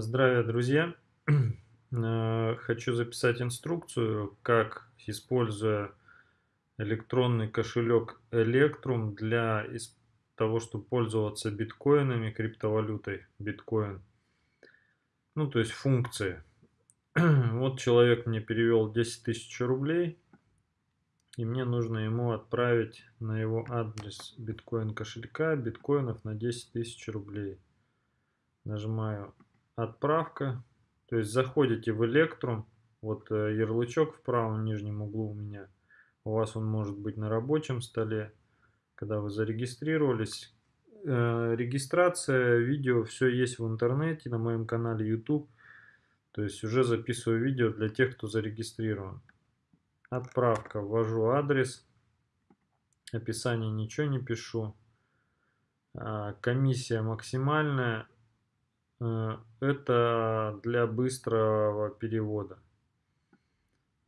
Здравия, друзья! Э, хочу записать инструкцию, как, используя электронный кошелек Electrum для того, чтобы пользоваться биткоинами, криптовалютой биткоин. Ну, то есть функции. Вот человек мне перевел 10 тысяч рублей, и мне нужно ему отправить на его адрес биткоин кошелька биткоинов на 10 тысяч рублей. Нажимаю отправка. То есть заходите в Electrum, вот э, ярлычок в правом нижнем углу у меня. У вас он может быть на рабочем столе, когда вы зарегистрировались. Э, регистрация, видео, все есть в интернете, на моем канале YouTube. То есть уже записываю видео для тех, кто зарегистрирован. Отправка, ввожу адрес, описание ничего не пишу. А, комиссия максимальная это для быстрого перевода.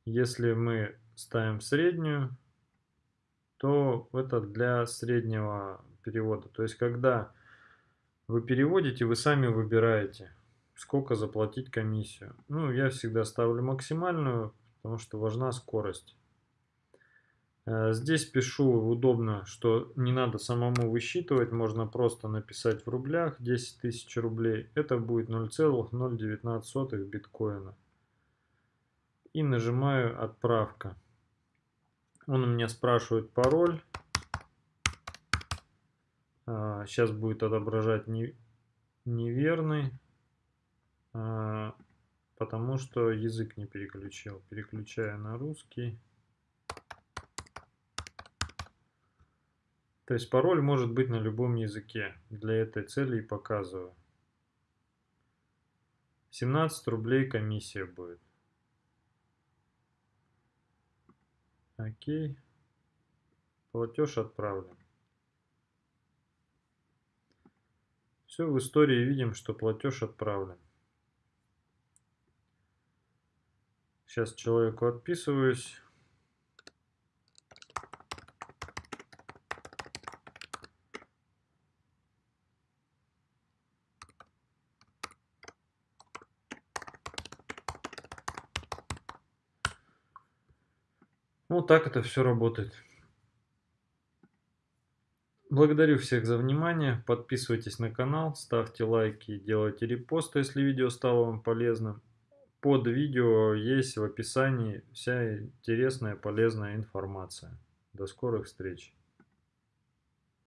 Если мы ставим среднюю, то это для среднего перевода. То есть, когда вы переводите, вы сами выбираете, сколько заплатить комиссию. Ну, я всегда ставлю максимальную, потому что важна скорость. Э, здесь пишу удобно, что не надо самому высчитывать, можно просто написать в рублях 10 тысяч рублей. Это будет 0,019 биткоина. И нажимаю отправка. Он у меня спрашивает пароль. Сейчас а, будет отображать неверный, а, потому что язык не переключил. Переключаю на русский. То есть пароль может быть на любом языке. Для этой цели и показываю. 17 рублей комиссия будет. Окей. Платеж отправлен. Все, в истории видим, что платеж отправлен. Сейчас человеку отписываюсь. Вот ну, так это все работает. Благодарю всех за внимание. Подписывайтесь на канал, ставьте лайки, делайте репосты, если видео стало вам полезным. Под видео есть в описании вся интересная полезная информация. До скорых встреч!